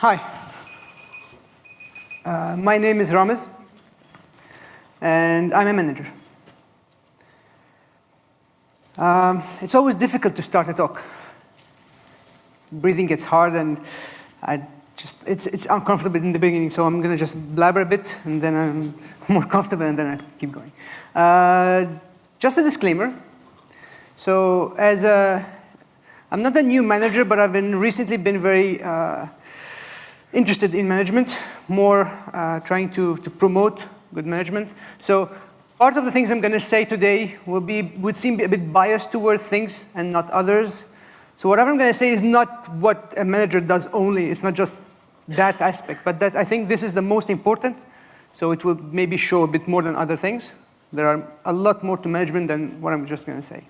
Hi. Uh, my name is Ramez, and I'm a manager. Um, it's always difficult to start a talk. Breathing gets hard, and I just it's it's uncomfortable in the beginning. So I'm gonna just blabber a bit, and then I'm more comfortable, and then I keep going. Uh, just a disclaimer. So as a, I'm not a new manager, but I've been recently been very uh, interested in management, more uh, trying to, to promote good management. So part of the things I'm going to say today will be, would seem a bit biased toward things and not others. So whatever I'm going to say is not what a manager does only. It's not just that aspect, but that I think this is the most important. So it will maybe show a bit more than other things. There are a lot more to management than what I'm just going to say.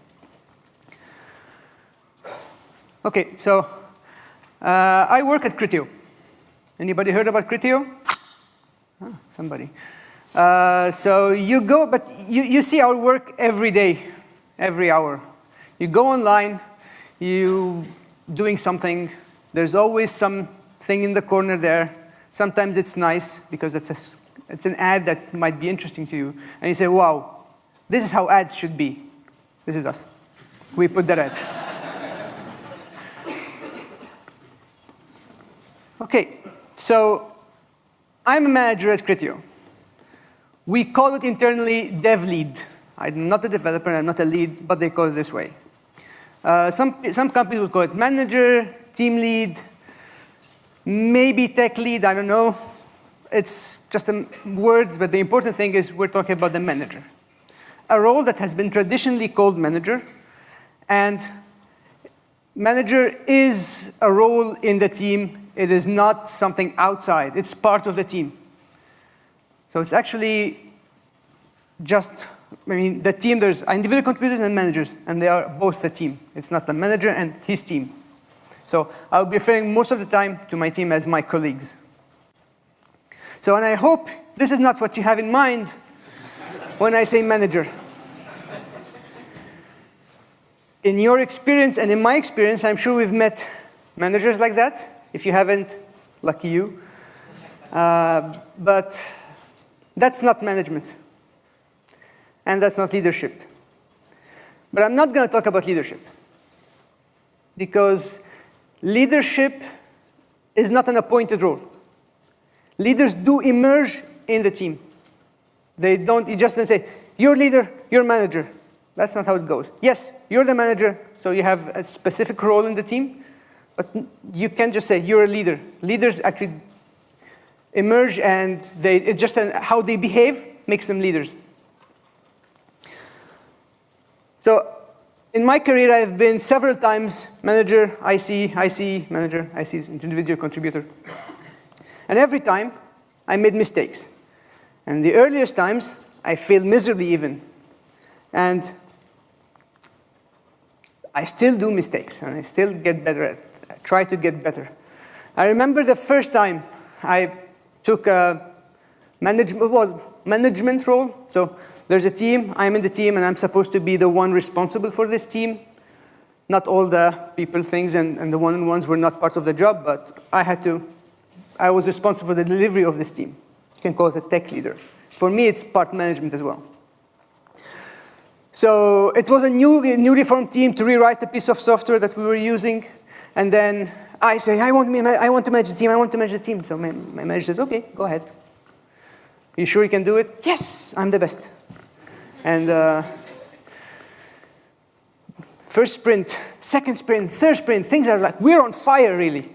Okay, so uh, I work at Criteo. Anybody heard about Criteo? Ah, somebody. Uh, so you go, but you, you see our work every day, every hour. You go online, you doing something, there's always something in the corner there. Sometimes it's nice because it's, a, it's an ad that might be interesting to you. And you say, wow, this is how ads should be. This is us. We put that ad. okay, so I'm a manager at Criteo. We call it internally dev lead. I'm not a developer, I'm not a lead, but they call it this way. Uh, some, some companies will call it manager, team lead, maybe tech lead, I don't know. It's just words, but the important thing is we're talking about the manager. A role that has been traditionally called manager, and manager is a role in the team it is not something outside. It's part of the team. So it's actually just, I mean, the team, there's individual contributors and managers, and they are both the team. It's not the manager and his team. So I'll be referring most of the time to my team as my colleagues. So, and I hope this is not what you have in mind when I say manager. In your experience and in my experience, I'm sure we've met managers like that, if you haven't, lucky you. Uh, but that's not management. And that's not leadership. But I'm not going to talk about leadership. Because leadership is not an appointed role. Leaders do emerge in the team. They don't, you just don't say, you're leader, you're manager. That's not how it goes. Yes, you're the manager, so you have a specific role in the team, but you can't just say you're a leader. Leaders actually emerge and they, it just how they behave makes them leaders. So in my career, I've been several times manager, IC, IC, manager, IC individual contributor. And every time, I made mistakes. And the earliest times, I failed miserably even. And I still do mistakes, and I still get better at try to get better. I remember the first time I took a management, well, management role. So there's a team, I'm in the team, and I'm supposed to be the one responsible for this team. Not all the people things and, and the one-on-ones were not part of the job, but I had to, I was responsible for the delivery of this team. You can call it a tech leader. For me, it's part management as well. So it was a new, newly formed team to rewrite a piece of software that we were using. And then I say, I want, me, I want to manage the team, I want to manage the team. So my, my manager says, okay, go ahead. You sure you can do it? Yes, I'm the best. And uh, first sprint, second sprint, third sprint, things are like, we're on fire really.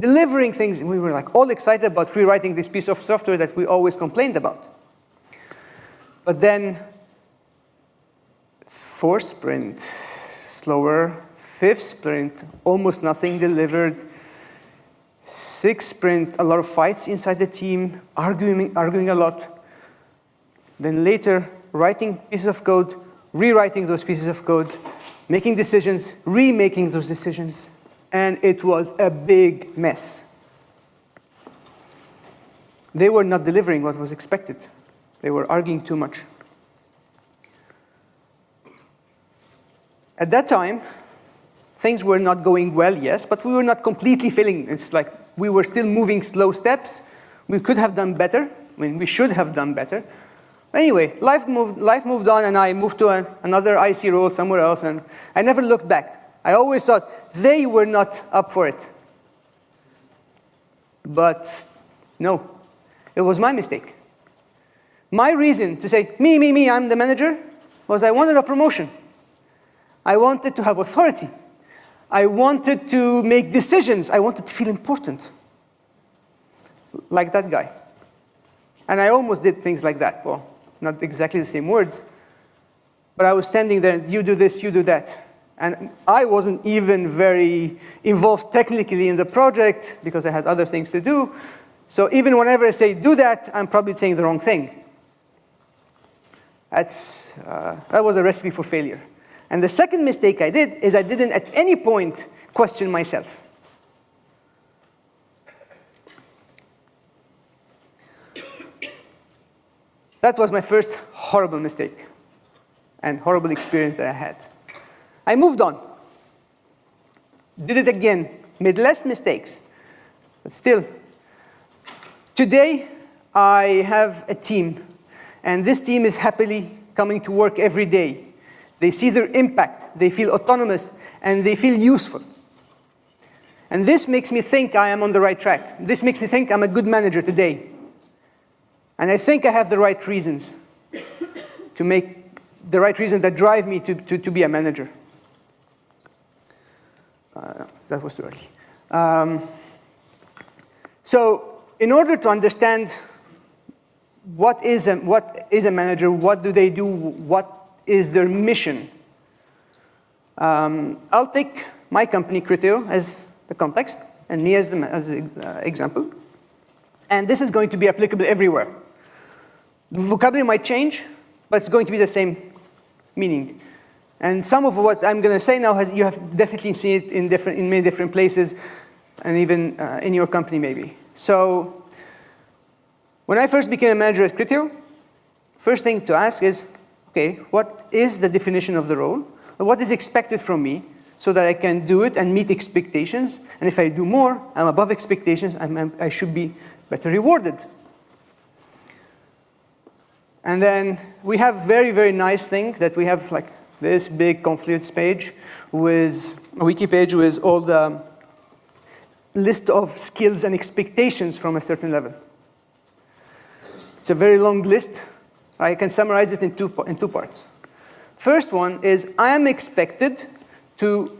Delivering things, and we were like all excited about rewriting this piece of software that we always complained about. But then, fourth sprint, slower, Fifth sprint, almost nothing delivered. Sixth sprint, a lot of fights inside the team, arguing, arguing a lot. Then later, writing pieces of code, rewriting those pieces of code, making decisions, remaking those decisions. And it was a big mess. They were not delivering what was expected. They were arguing too much. At that time, things were not going well, yes, but we were not completely failing. It's like We were still moving slow steps. We could have done better. I mean, we should have done better. Anyway, life moved, life moved on and I moved to another IC role somewhere else and I never looked back. I always thought they were not up for it. But no, it was my mistake. My reason to say, me, me, me, I'm the manager, was I wanted a promotion. I wanted to have authority. I wanted to make decisions. I wanted to feel important. Like that guy. And I almost did things like that. Well, not exactly the same words. But I was standing there, you do this, you do that. And I wasn't even very involved technically in the project because I had other things to do. So even whenever I say do that, I'm probably saying the wrong thing. That's, uh, that was a recipe for failure. And the second mistake I did is I didn't at any point question myself. That was my first horrible mistake and horrible experience that I had. I moved on. Did it again, made less mistakes, but still. Today, I have a team, and this team is happily coming to work every day. They see their impact, they feel autonomous, and they feel useful. And this makes me think I am on the right track. This makes me think I'm a good manager today. And I think I have the right reasons to make the right reasons that drive me to, to, to be a manager. Uh, that was too early. Um, so in order to understand what is, a, what is a manager, what do they do, what is their mission. Um, I'll take my company, Criteo, as the context, and me as the as uh, example. And this is going to be applicable everywhere. The vocabulary might change, but it's going to be the same meaning. And some of what I'm going to say now, has, you have definitely seen it in, different, in many different places, and even uh, in your company maybe. So when I first became a manager at Criteo, first thing to ask is, okay, what is the definition of the role? What is expected from me so that I can do it and meet expectations? And if I do more, I'm above expectations, I'm, I'm, I should be better rewarded. And then we have very, very nice thing that we have like this big Confluence page with a wiki page with all the list of skills and expectations from a certain level. It's a very long list, I can summarize it in two, in two parts. First one is I am expected to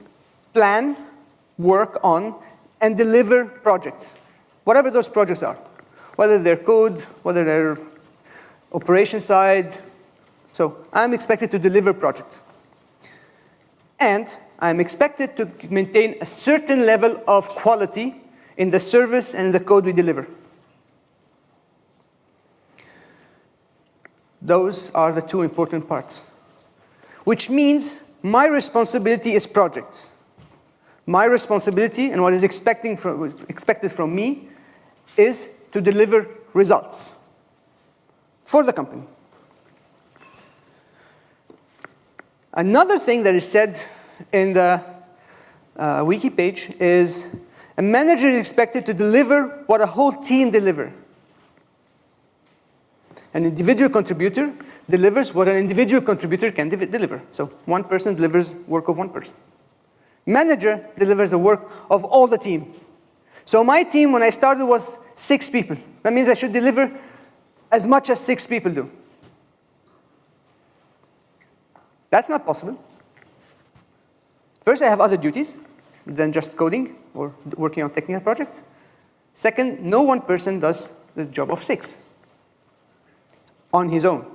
plan, work on, and deliver projects, whatever those projects are, whether they're code, whether they're operation side. So I'm expected to deliver projects. And I'm expected to maintain a certain level of quality in the service and the code we deliver. Those are the two important parts. Which means my responsibility is projects. My responsibility and what is from, expected from me is to deliver results for the company. Another thing that is said in the uh, wiki page is a manager is expected to deliver what a whole team deliver. An individual contributor delivers what an individual contributor can deliver. So one person delivers work of one person. Manager delivers the work of all the team. So my team, when I started, was six people. That means I should deliver as much as six people do. That's not possible. First, I have other duties than just coding or working on technical projects. Second, no one person does the job of six on his own.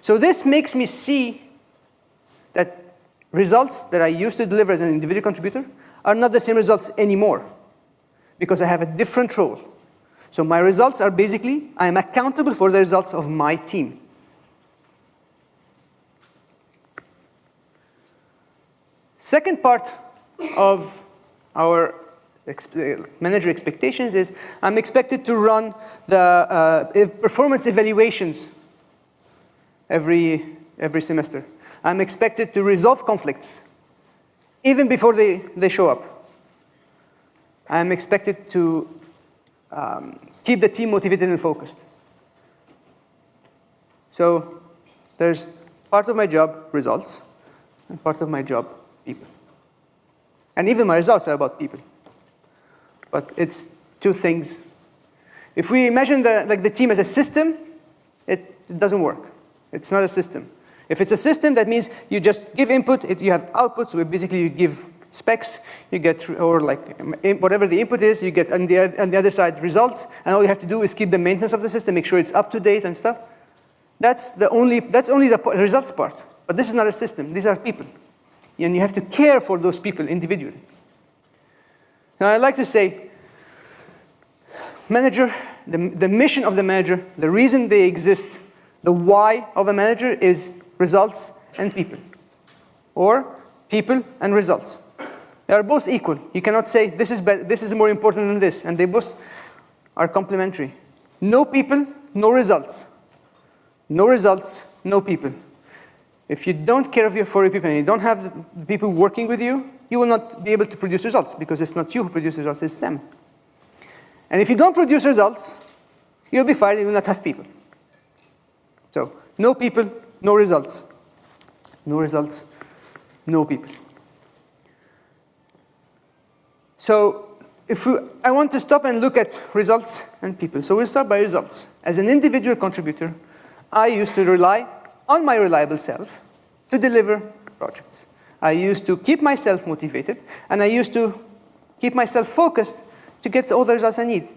So this makes me see that results that I used to deliver as an individual contributor are not the same results anymore because I have a different role. So my results are basically, I am accountable for the results of my team. Second part of our manager expectations is I'm expected to run the uh, performance evaluations every, every semester. I'm expected to resolve conflicts even before they, they show up. I am expected to um, keep the team motivated and focused. So there's part of my job, results, and part of my job, people. And even my results are about people. But it's two things. If we imagine the, like the team as a system, it, it doesn't work. It's not a system. If it's a system, that means you just give input, it, you have outputs, where basically you give specs, you get, or like um, whatever the input is, you get on the, on the other side results, and all you have to do is keep the maintenance of the system, make sure it's up to date and stuff. That's the only, that's only the results part. But this is not a system, these are people. And you have to care for those people individually. Now I'd like to say, manager, the, the mission of the manager, the reason they exist, the why of a manager is results and people. Or people and results. They are both equal. You cannot say this is, this is more important than this, and they both are complementary. No people, no results. No results, no people. If you don't care of your, for your people and you don't have people working with you, you will not be able to produce results because it's not you who produces results, it's them. And if you don't produce results, you'll be fired, you will not have people. So, no people, no results. No results, no people. So if we, I want to stop and look at results and people. So we'll start by results. As an individual contributor, I used to rely on my reliable self to deliver projects. I used to keep myself motivated, and I used to keep myself focused to get all the results I need,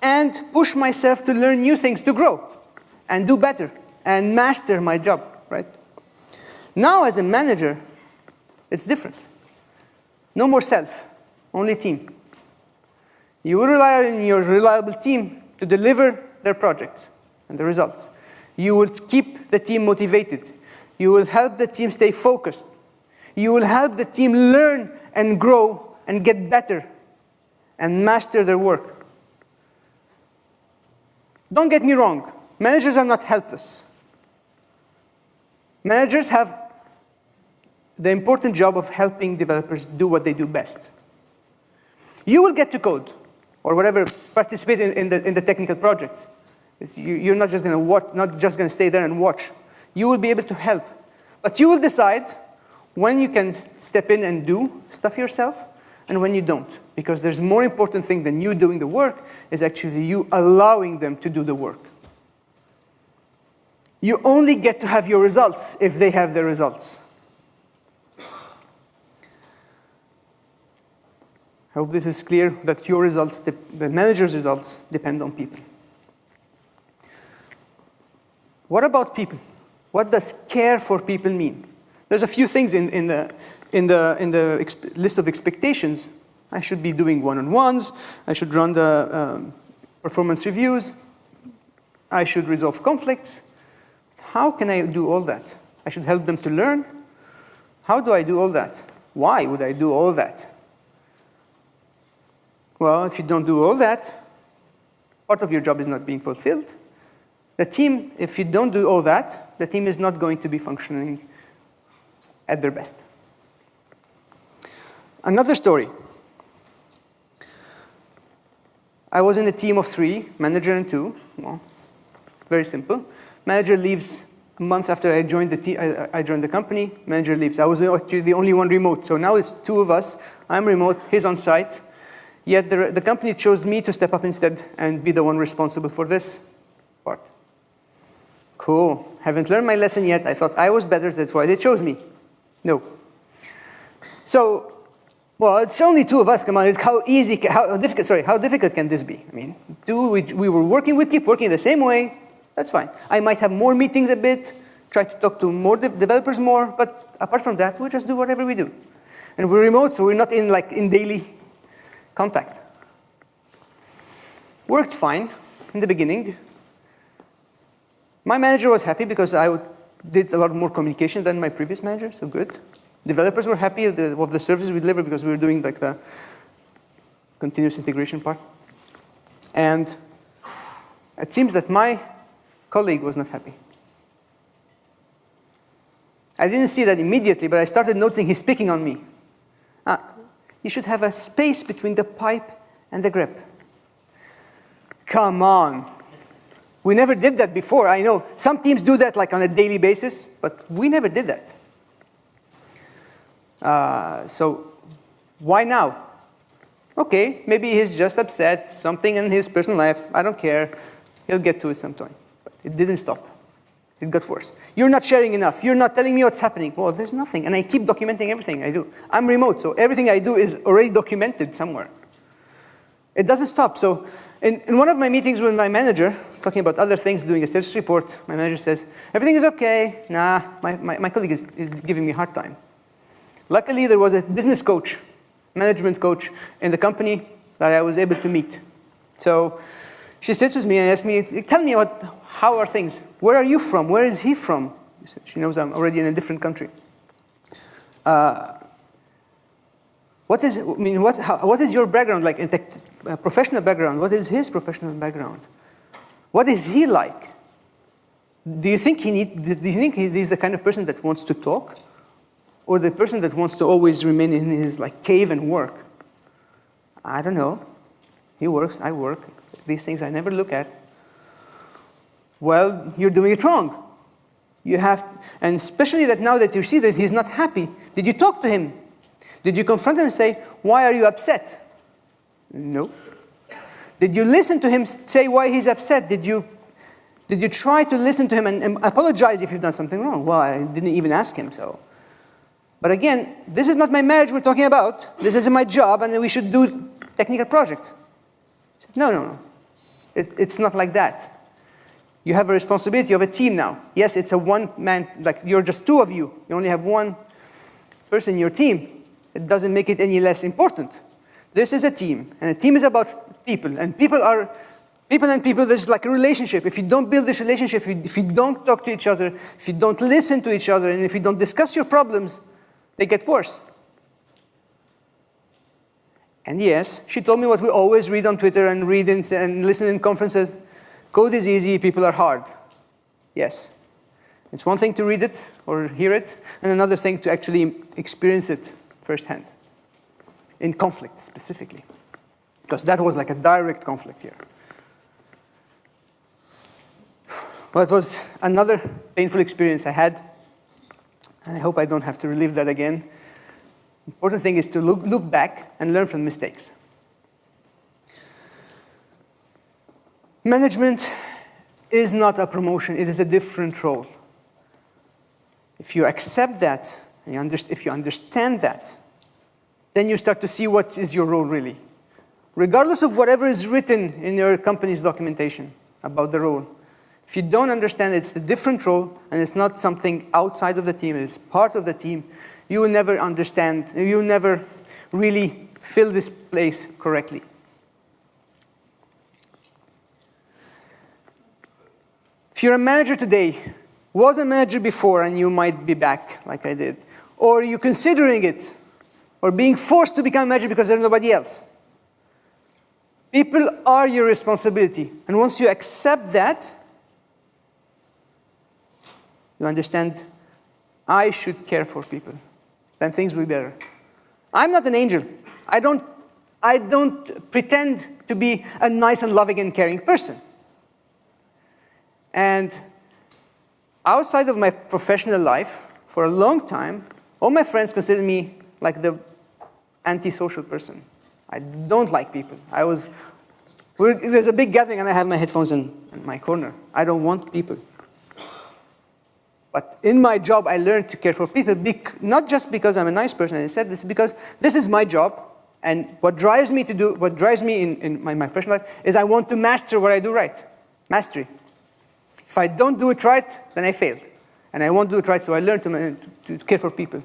and push myself to learn new things, to grow, and do better, and master my job, right? Now as a manager, it's different. No more self only team. You will rely on your reliable team to deliver their projects and the results. You will keep the team motivated. You will help the team stay focused. You will help the team learn and grow and get better and master their work. Don't get me wrong, managers are not helpless. Managers have the important job of helping developers do what they do best. You will get to code or whatever, participate in, in, the, in the technical projects. You, are not just going to watch, not just going to stay there and watch. You will be able to help. But you will decide when you can step in and do stuff yourself and when you don't. Because there's more important thing than you doing the work is actually you allowing them to do the work. You only get to have your results if they have their results. I hope this is clear that your results, the manager's results, depend on people. What about people? What does care for people mean? There's a few things in, in the, in the, in the list of expectations. I should be doing one-on-ones. I should run the um, performance reviews. I should resolve conflicts. How can I do all that? I should help them to learn. How do I do all that? Why would I do all that? Well, if you don't do all that, part of your job is not being fulfilled. The team, if you don't do all that, the team is not going to be functioning at their best. Another story. I was in a team of three, manager and two. Well, very simple. Manager leaves a month after I joined the, I, I joined the company. Manager leaves. I was actually the only one remote. So now it's two of us. I'm remote. He's on site. Yet the, the company chose me to step up instead and be the one responsible for this part. Cool. Haven't learned my lesson yet. I thought I was better, that's why they chose me. No. So, well, it's only two of us. Come on, how easy, how difficult, sorry, how difficult can this be? I mean, two, we, we were working, we keep working the same way. That's fine. I might have more meetings a bit, try to talk to more de developers more, but apart from that, we just do whatever we do. And we're remote, so we're not in like in daily contact. Worked fine in the beginning. My manager was happy because I did a lot more communication than my previous manager, so good. Developers were happy of the, of the services we delivered because we were doing like the continuous integration part. And it seems that my colleague was not happy. I didn't see that immediately, but I started noticing he's picking on me. Uh, you should have a space between the pipe and the grep. Come on. We never did that before. I know some teams do that like on a daily basis, but we never did that. Uh, so why now? Okay, maybe he's just upset, something in his personal life, I don't care. He'll get to it sometime. But it didn't stop. It got worse. You're not sharing enough. You're not telling me what's happening. Well, there's nothing. And I keep documenting everything I do. I'm remote, so everything I do is already documented somewhere. It doesn't stop. So in, in one of my meetings with my manager, talking about other things, doing a status report, my manager says, everything is okay. Nah, my, my, my colleague is, is giving me a hard time. Luckily, there was a business coach, management coach in the company that I was able to meet. So she sits with me and asks me, tell me what, how are things? Where are you from? Where is he from? She knows I'm already in a different country. Uh, what is, I mean, what, how, what is your background like, in tech, professional background? What is his professional background? What is he like? Do you think he need, do you think he's the kind of person that wants to talk? Or the person that wants to always remain in his like cave and work? I don't know. He works, I work. These things I never look at. Well, you're doing it wrong. You have, and especially that now that you see that he's not happy, did you talk to him? Did you confront him and say, why are you upset? No. Did you listen to him say why he's upset? Did you, did you try to listen to him and, and apologize if you've done something wrong? Well, I didn't even ask him, so. But again, this is not my marriage we're talking about. This isn't my job, and we should do technical projects. Said, no, no, no. It, it's not like that. You have a responsibility of a team now. Yes, it's a one-man, like you're just two of you. You only have one person in your team. It doesn't make it any less important. This is a team, and a team is about people, and people are, people and people, there's like a relationship. If you don't build this relationship, if you, if you don't talk to each other, if you don't listen to each other, and if you don't discuss your problems, they get worse. And yes, she told me what we always read on Twitter and read in, and listen in conferences. Code is easy, people are hard. Yes. It's one thing to read it or hear it, and another thing to actually experience it firsthand. In conflict, specifically. Because that was like a direct conflict here. Well, it was another painful experience I had and I hope I don't have to relive that again. Important thing is to look, look back and learn from mistakes. Management is not a promotion, it is a different role. If you accept that, and you if you understand that, then you start to see what is your role really. Regardless of whatever is written in your company's documentation about the role, if you don't understand it's a different role and it's not something outside of the team, it's part of the team, you will never understand, you will never really fill this place correctly. If you're a manager today, was a manager before and you might be back like I did, or you're considering it, or being forced to become a manager because there's nobody else. People are your responsibility. And once you accept that, you understand, I should care for people, then things will be better. I'm not an angel. I don't, I don't pretend to be a nice and loving and caring person. And outside of my professional life, for a long time, all my friends considered me like the antisocial person. I don't like people. I was, there's a big gathering and I have my headphones in, in my corner. I don't want people. But in my job, I learned to care for people, not just because I'm a nice person, I said this because this is my job, and what drives me to do, what drives me in, in my, my professional life is I want to master what I do right, mastery. If I don't do it right, then I failed. And I won't do it right, so I learned to, to, to care for people.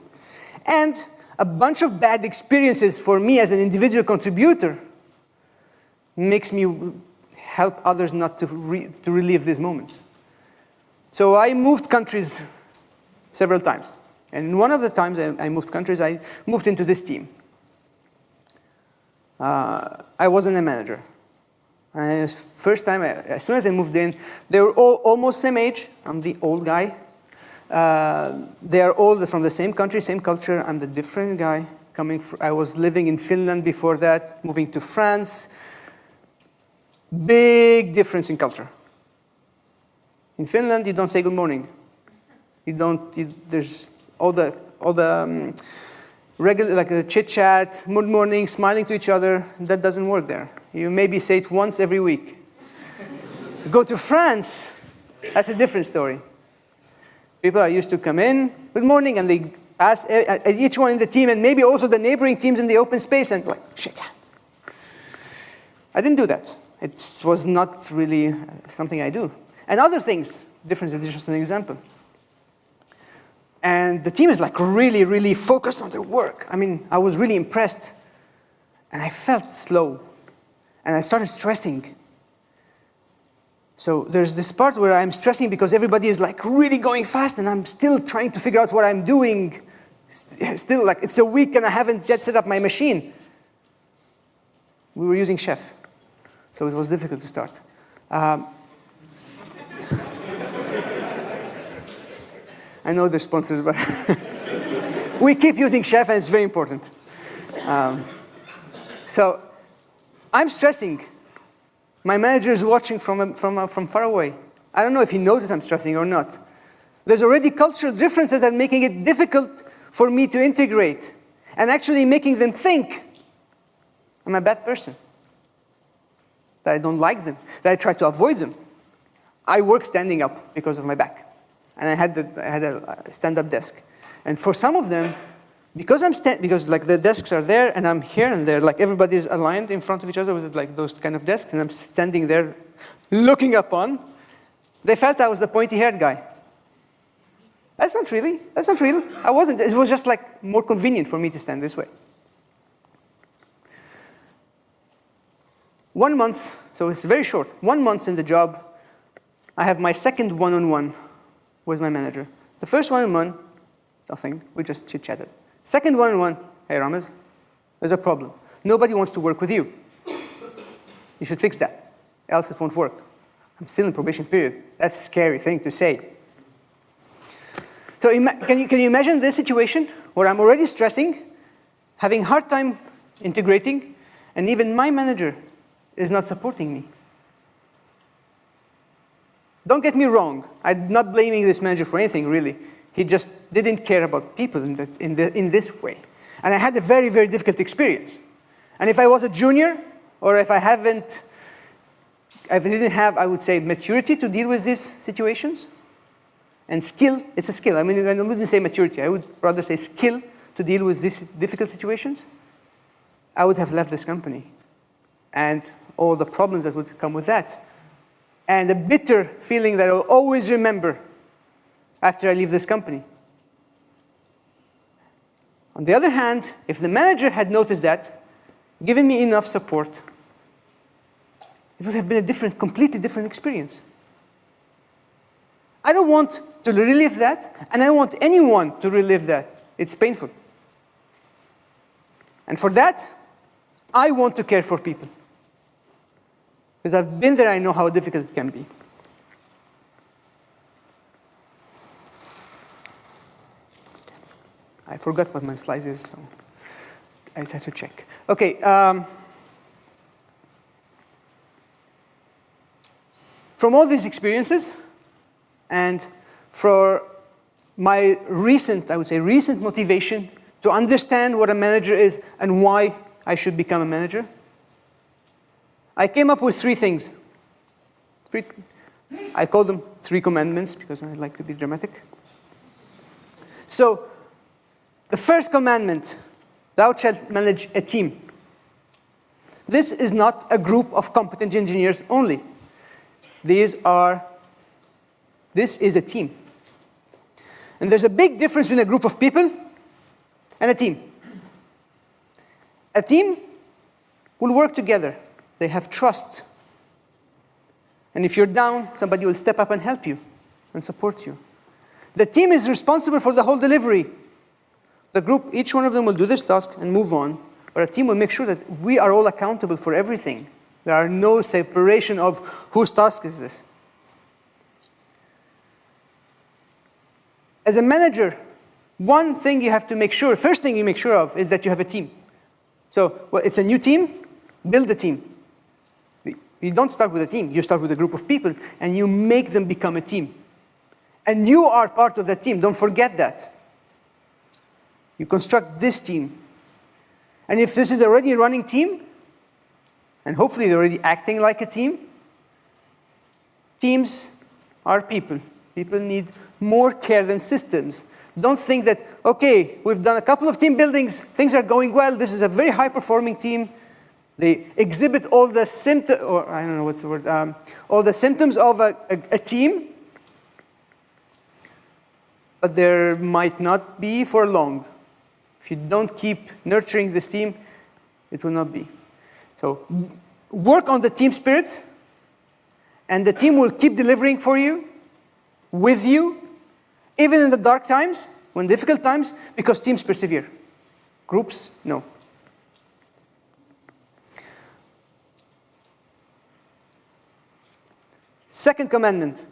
And a bunch of bad experiences for me as an individual contributor makes me help others not to, re, to relive these moments. So I moved countries several times. And one of the times I, I moved countries, I moved into this team. Uh, I wasn't a manager. And first time, as soon as I moved in, they were all almost same age. I'm the old guy. They are all from the same country, same culture. I'm the different guy. Coming I was living in Finland before that, moving to France. Big difference in culture. In Finland, you don't say good morning. You don't, you, there's all the, all the um, regular, like a chit chat, good morning, smiling to each other. That doesn't work there. You maybe say it once every week. Go to France, that's a different story. People are used to come in, good morning, and they pass eh, eh, eh, each one in the team and maybe also the neighboring teams in the open space and like, shake hands. I didn't do that. It was not really uh, something I do. And other things, difference is just an example. And the team is like really, really focused on their work. I mean, I was really impressed. And I felt slow. And I started stressing. So there's this part where I'm stressing because everybody is like really going fast and I'm still trying to figure out what I'm doing. Still like, it's a week and I haven't yet set up my machine. We were using Chef. So it was difficult to start. Um, I know they're sponsors, but we keep using Chef and it's very important. Um, so I'm stressing. My manager is watching from, from, uh, from far away. I don't know if he notices I'm stressing or not. There's already cultural differences that are making it difficult for me to integrate and actually making them think I'm a bad person, that I don't like them, that I try to avoid them. I work standing up because of my back. And I had, the, I had a stand-up desk. And for some of them, because I'm because like the desks are there and I'm here and there, like everybody is aligned in front of each other with like those kind of desks, and I'm standing there looking up on, they felt I was the pointy-haired guy. That's not really, that's not real. I wasn't, it was just like more convenient for me to stand this way. One month, so it's very short, one month in the job, I have my second one-on-one -on -one with my manager. The first one-on-one, nothing, we just chit-chatted. Second one-on-one, hey Ramez, there's a problem. Nobody wants to work with you. You should fix that, else it won't work. I'm still in probation period. That's a scary thing to say. So can you, can you imagine this situation where I'm already stressing, having hard time integrating, and even my manager is not supporting me? Don't get me wrong, I'm not blaming this manager for anything, really. He just didn't care about people in, the, in, the, in this way. And I had a very, very difficult experience. And if I was a junior, or if I haven't, I didn't have, I would say, maturity to deal with these situations, and skill, it's a skill. I mean, I wouldn't say maturity, I would rather say skill to deal with these difficult situations, I would have left this company. And all the problems that would come with that and a bitter feeling that I'll always remember after I leave this company. On the other hand, if the manager had noticed that, given me enough support, it would have been a different, completely different experience. I don't want to relive that, and I don't want anyone to relive that. It's painful. And for that, I want to care for people. Because I've been there, I know how difficult it can be. I forgot what my slides is, so I have to check. Okay. Um, from all these experiences, and for my recent, I would say, recent motivation to understand what a manager is and why I should become a manager, I came up with three things. Three, I call them three commandments because I like to be dramatic. So, the first commandment, thou shalt manage a team. This is not a group of competent engineers only. These are, this is a team. And there's a big difference between a group of people and a team. A team will work together they have trust. And if you're down, somebody will step up and help you and support you. The team is responsible for the whole delivery. The group, each one of them will do this task and move on. But a team will make sure that we are all accountable for everything. There are no separation of whose task is this. As a manager, one thing you have to make sure, first thing you make sure of is that you have a team. So well, it's a new team, build a team. You don't start with a team, you start with a group of people and you make them become a team. And you are part of that team, don't forget that. You construct this team. And if this is already a running team, and hopefully they're already acting like a team, teams are people. People need more care than systems. Don't think that, okay, we've done a couple of team buildings, things are going well, this is a very high performing team. They exhibit all the symptoms, or I don't know what's the word, um, all the symptoms of a, a, a team, but there might not be for long. If you don't keep nurturing this team, it will not be. So work on the team spirit, and the team will keep delivering for you, with you, even in the dark times, when difficult times, because teams persevere. Groups, no. Second commandment,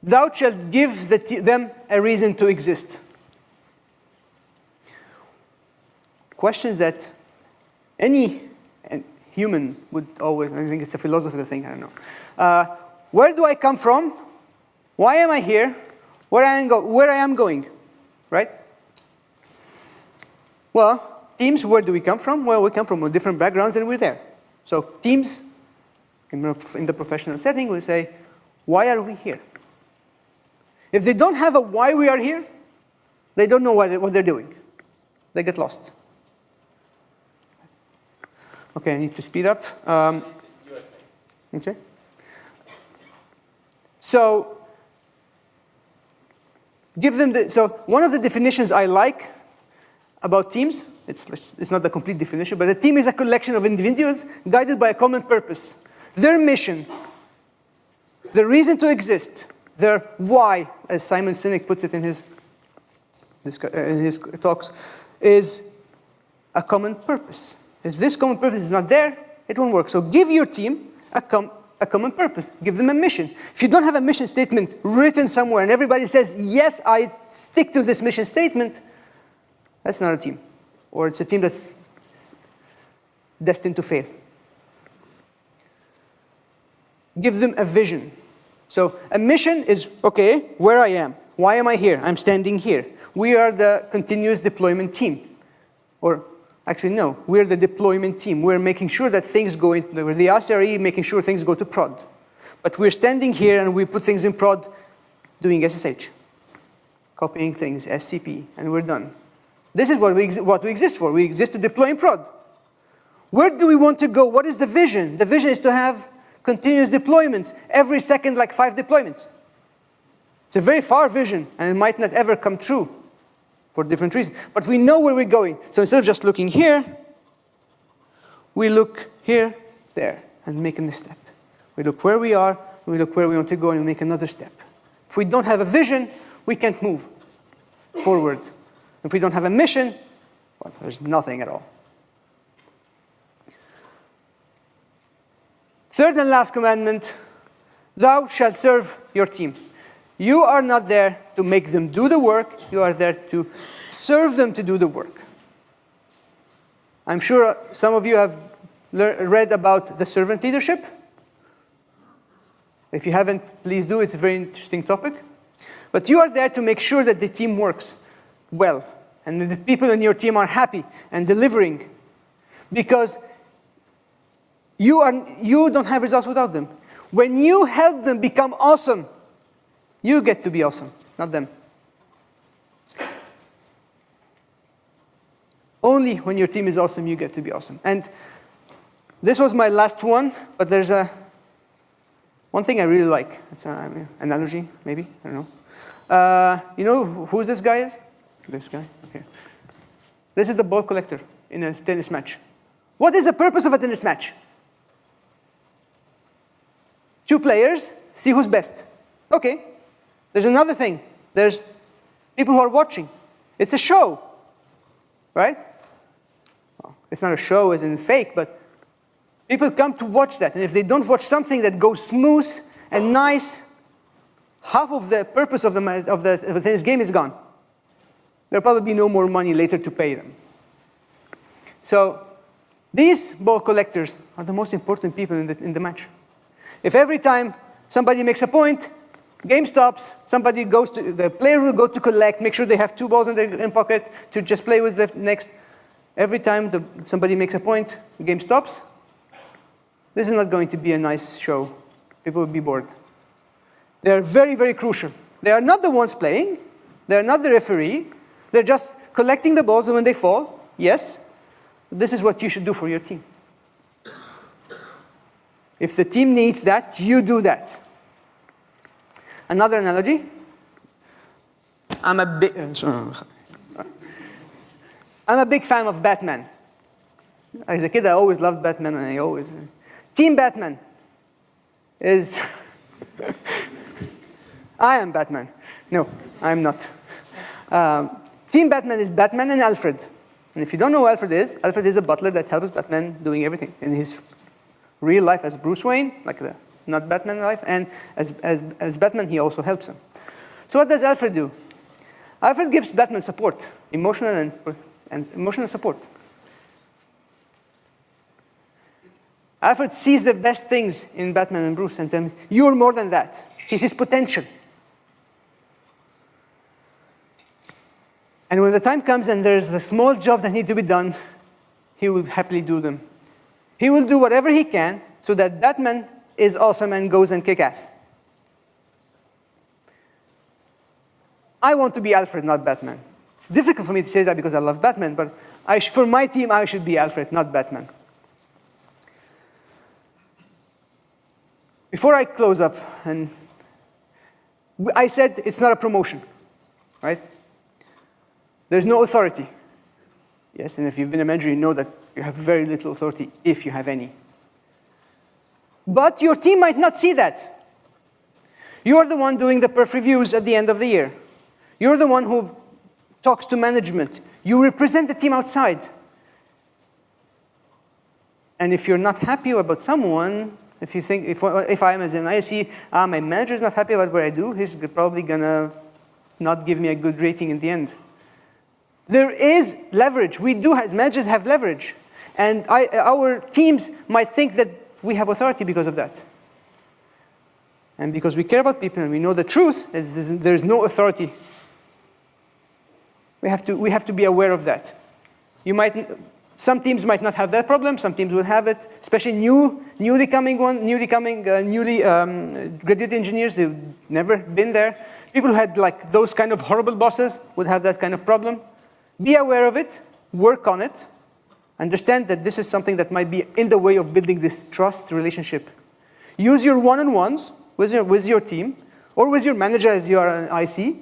thou shalt give the them a reason to exist. Questions that any human would always, I think it's a philosophical thing, I don't know. Uh, where do I come from? Why am I here? where I am, where I am going, right? Well, teams, where do we come from? Well, we come from different backgrounds and we're there. So teams, in the professional setting, will say, why are we here? If they don't have a why we are here, they don't know what they're doing. They get lost. Okay, I need to speed up. Um, okay. So Give them the, so one of the definitions I like about teams, it's, it's not the complete definition, but a team is a collection of individuals guided by a common purpose. Their mission, the reason to exist, their why, as Simon Sinek puts it in his, uh, in his talks, is a common purpose. If this common purpose is not there, it won't work. So give your team a, com a common purpose. Give them a mission. If you don't have a mission statement written somewhere and everybody says, yes, I stick to this mission statement, that's not a team. Or it's a team that's destined to fail. Give them a vision. So a mission is, okay, where I am. Why am I here? I'm standing here. We are the continuous deployment team. Or Actually, no. We're the deployment team. We're making sure that things go into, we're the SRE making sure things go to prod. But we're standing here and we put things in prod doing SSH, copying things, SCP, and we're done. This is what we, what we exist for. We exist to deploy in prod. Where do we want to go? What is the vision? The vision is to have continuous deployments, every second like five deployments. It's a very far vision, and it might not ever come true for different reasons. But we know where we're going. So instead of just looking here, we look here, there, and make a step. We look where we are, we look where we want to go, and we make another step. If we don't have a vision, we can't move forward. If we don't have a mission, well, there's nothing at all. Third and last commandment, thou shalt serve your team. You are not there to make them do the work, you are there to serve them to do the work. I'm sure some of you have read about the servant leadership. If you haven't, please do, it's a very interesting topic. But you are there to make sure that the team works well and the people in your team are happy and delivering because you, are, you don't have results without them. When you help them become awesome, you get to be awesome, not them. Only when your team is awesome, you get to be awesome. And this was my last one, but there's a one thing I really like. It's an analogy, maybe, I don't know. Uh, you know who this guy is? This guy, okay. This is the ball collector in a tennis match. What is the purpose of a tennis match? Two players, see who's best. Okay, there's another thing. There's people who are watching. It's a show, right? Well, it's not a show as in fake, but people come to watch that. And if they don't watch something that goes smooth and nice, half of the purpose of the, of the, of the tennis game is gone. there'll probably be no more money later to pay them. So these ball collectors are the most important people in the, in the match. If every time somebody makes a point, game stops, somebody goes to, the player will go to collect, make sure they have two balls in their in pocket to just play with the next. Every time the, somebody makes a point, the game stops. This is not going to be a nice show. People will be bored. They're very, very crucial. They are not the ones playing. They're not the referee. They're just collecting the balls when they fall. Yes, this is what you should do for your team. If the team needs that, you do that. Another analogy. I'm a big, I'm a big fan of Batman. As a kid, I always loved Batman, and I always. Team Batman is. I am Batman. No, I'm not. Um, Team Batman is Batman and Alfred. And if you don't know who Alfred is, Alfred is a butler that helps Batman doing everything in his real life as Bruce Wayne, like the not Batman life, and as, as, as Batman, he also helps him. So what does Alfred do? Alfred gives Batman support, emotional and, and emotional support. Alfred sees the best things in Batman and Bruce and says, you're more than that. He sees potential. And when the time comes and there's a small job that needs to be done, he will happily do them. He will do whatever he can so that Batman is awesome and goes and kick ass. I want to be Alfred, not Batman. It's difficult for me to say that because I love Batman, but I for my team, I should be Alfred, not Batman. Before I close up, and I said it's not a promotion, right? There's no authority. Yes, and if you've been a manager, you know that you have very little authority, if you have any. But your team might not see that. You're the one doing the perf reviews at the end of the year. You're the one who talks to management. You represent the team outside. And if you're not happy about someone, if you think, if, if I'm as an IC, ah, my manager is not happy about what I do, he's probably gonna not give me a good rating in the end. There is leverage. We do, as managers, have leverage. And I, our teams might think that we have authority because of that. And because we care about people and we know the truth, there is no authority. We have, to, we have to be aware of that. You might, some teams might not have that problem, some teams will have it, especially new, newly coming one, newly coming, uh, newly um, graduate engineers who've never been there. People who had like those kind of horrible bosses would have that kind of problem. Be aware of it, work on it, understand that this is something that might be in the way of building this trust relationship. Use your one-on-ones with your, with your team or with your manager as you are an IC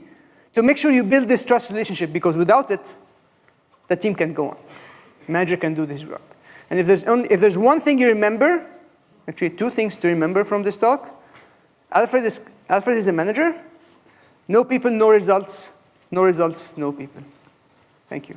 to make sure you build this trust relationship because without it, the team can go on. Manager can do this work. And if there's, only, if there's one thing you remember, actually two things to remember from this talk, Alfred is, Alfred is a manager. No people, no results. No results, no people. Thank you.